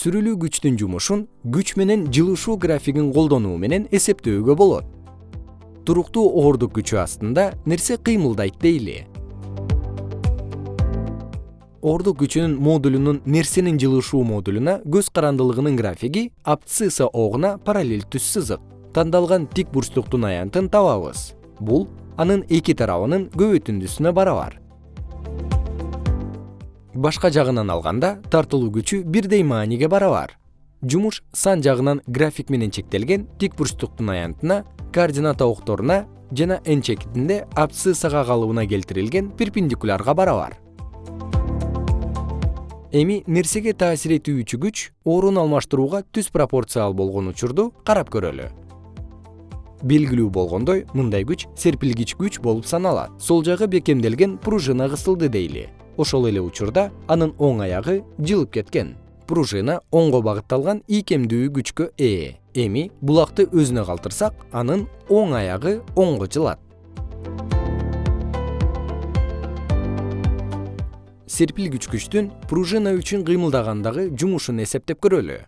сүрүлүү күчтүн жумушун күч менен жылышуу графигин колдонуу менен эсептөөгө болот. Туруктуу оорлук күчү астында нерсе кыймылдайт дейли. Оорлук күчүнүн модулунун нерсенин жылышуу модулуна көз карандылыгынын графиги абцисса огуна параллель түз сызык тандалган тик бурчтуктун аянтын табабыз. Бул анын эки тарабынын көбөйтүндүсүнө барабар башка жагынан алганда тартылуу күчү бирдей мааниге барабар. Жумуш сан жагынан график менен чектелген тик бурчтуктун аянтына координата окторуна жана н чекитинде абсциссага калыбына келтирилген перпендикулярга барабар. Эми нерсеге таасир этүүчү күч орун алмаштырууга түз пропорциал болгон учурду карап көрөлү. Белгилүү болгондой мындай күч серпилгич күч болуп саналат. Сол жагы бекемделген пружина кысылды дейли ошол эле учурда анын оң аягы жылып кеткен. Пружина оңго багытталган ийкемдүү күчкө ээ. Эми булакты өзүнө калтырсак анын оң аягы оңго жылат. Серпилгич күчтүн пружина үчүн кыймылдагандагы жумушун эсептеп көрөлү.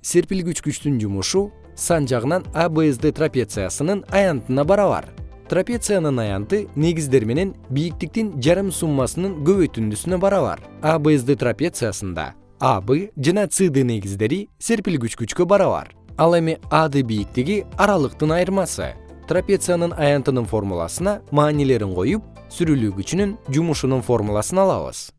Серпилгич күчтүн жумушу сан жагынан абсд трапециясынын аянтына барабар трапециянын аянты негиздер менен бийиктиктин жарым суммасынын көбөйтүндүсүнө барабар абсд трапециясында аб жана цд негиздери серпилгич күчкө барабар ал эми ад бийиктиги аралыктын айырмасы. Трапециянын аянтынын формуласына маанилерин коюп сүрүлүү күчүнүн жумушунун формуласын алабыз